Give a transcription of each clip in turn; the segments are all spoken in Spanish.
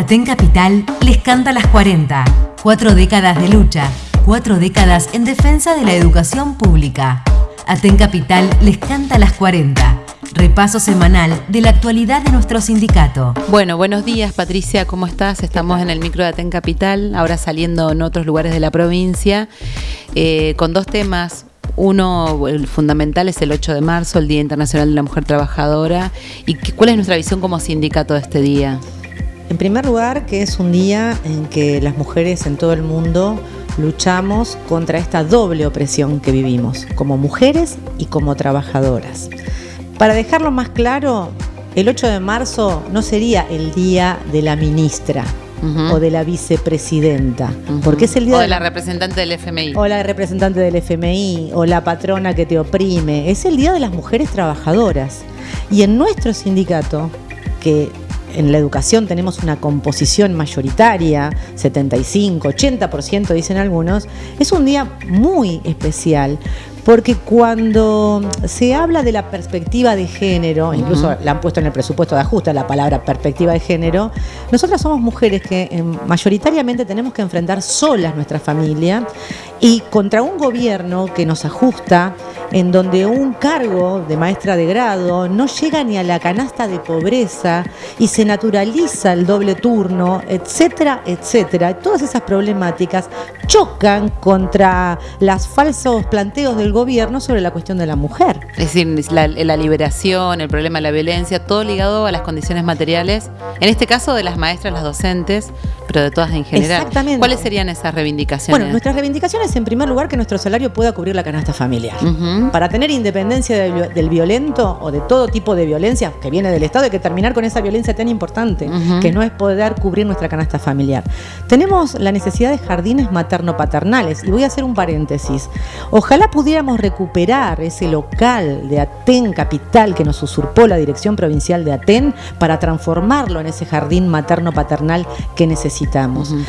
Aten Capital les canta las 40. Cuatro décadas de lucha, cuatro décadas en defensa de la educación pública. Aten Capital les canta las 40. Repaso semanal de la actualidad de nuestro sindicato. Bueno, buenos días Patricia, ¿cómo estás? Estamos en el micro de Aten Capital, ahora saliendo en otros lugares de la provincia, eh, con dos temas. Uno, el fundamental es el 8 de marzo, el Día Internacional de la Mujer Trabajadora. ¿Y cuál es nuestra visión como sindicato de este día? En primer lugar, que es un día en que las mujeres en todo el mundo luchamos contra esta doble opresión que vivimos, como mujeres y como trabajadoras. Para dejarlo más claro, el 8 de marzo no sería el día de la ministra, o de la vicepresidenta, porque es el día o de, la representante del FMI. O la representante del FMI, o la patrona que te oprime. Es el día de las mujeres trabajadoras. Y en nuestro sindicato, que en la educación tenemos una composición mayoritaria, 75, 80% dicen algunos, es un día muy especial porque cuando se habla de la perspectiva de género, incluso la han puesto en el presupuesto de ajuste la palabra perspectiva de género, nosotras somos mujeres que eh, mayoritariamente tenemos que enfrentar solas nuestra familia y contra un gobierno que nos ajusta, en donde un cargo de maestra de grado no llega ni a la canasta de pobreza y se naturaliza el doble turno, etcétera, etcétera. Todas esas problemáticas chocan contra los falsos planteos del gobierno sobre la cuestión de la mujer. Es decir, la, la liberación, el problema de la violencia, todo ligado a las condiciones materiales, en este caso de las maestras, las docentes, pero de todas en general. Exactamente. ¿Cuáles serían esas reivindicaciones? Bueno, nuestras reivindicaciones en primer lugar que nuestro salario pueda cubrir la canasta familiar. Para tener independencia del, violento o de todo tipo de violencia que viene del Estado hay que terminar con esa violencia tan importante, que no es poder cubrir nuestra canasta familiar. Tenemos la necesidad de jardines materno-paternales y voy a hacer un paréntesis. Ojalá pudiéramos recuperar ese local de Aten Capital que nos usurpó la Dirección Provincial de Aten para transformarlo en ese jardín materno-paternal que necesitamos.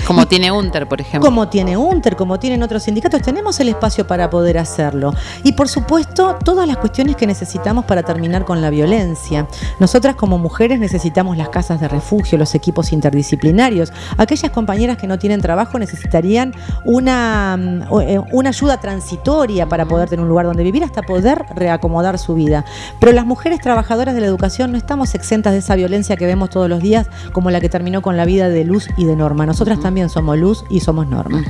Como tiene UNTER, por ejemplo. Como tiene UNTER, como tienen otros sindicatos, tenemos el espacio para poder hacerlo. Y por supuesto, todas las cuestiones que necesitamos para terminar con la violencia. Nosotras como mujeres necesitamos las casas de refugio, los equipos interdisciplinarios. Aquellas compañeras que no tienen trabajo necesitarían una, mm, eh, una ayuda transitoria para poder tener un lugar donde vivir hasta poder reacomodar su vida. Pero las mujeres trabajadoras de la educación no estamos exentas de esa violencia que vemos todos los días, como la que terminó con la vida de Luz y de Norma. Nosotras también somos Luz y somos Norma.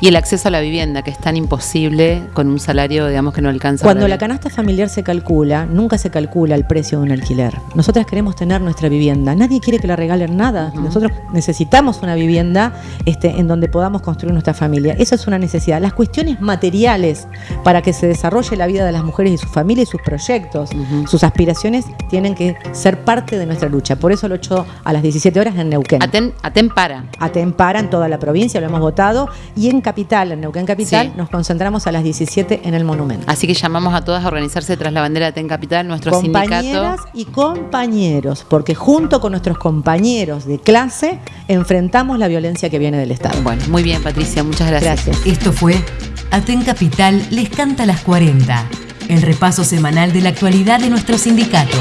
Y el acceso a la vivienda, que es tan imposible con un salario, digamos, que no alcanza. Cuando la canasta familiar se calcula, nunca se calcula el precio de un alquiler. Nosotras queremos tener nuestra vivienda. Nadie quiere que la regalen nada. Nosotros necesitamos una vivienda este, en donde podamos construir nuestra familia. Esa es una necesidad. Las cuestiones materiales para que se desarrolle la vida de las mujeres y su familia y sus proyectos, sus aspiraciones, tienen que ser parte de nuestra lucha. Por eso lo 8 a las 17 horas en Neuquén. Aten, Aten para. Aten para en toda la provincia, lo hemos votado. Y en Capital, en Neuquén Capital, nos concentramos a las 17 en el monumento. Así que llamamos a todas a organizarse tras la bandera de Aten Capital, nuestro Compañeras y compañeros, porque junto con nuestros compañeros de clase enfrentamos la violencia que viene del Estado. Bueno, muy bien, Patricia, muchas gracias. gracias. Esto fue Aten Capital les canta las 40, el repaso semanal de la actualidad de nuestro sindicato.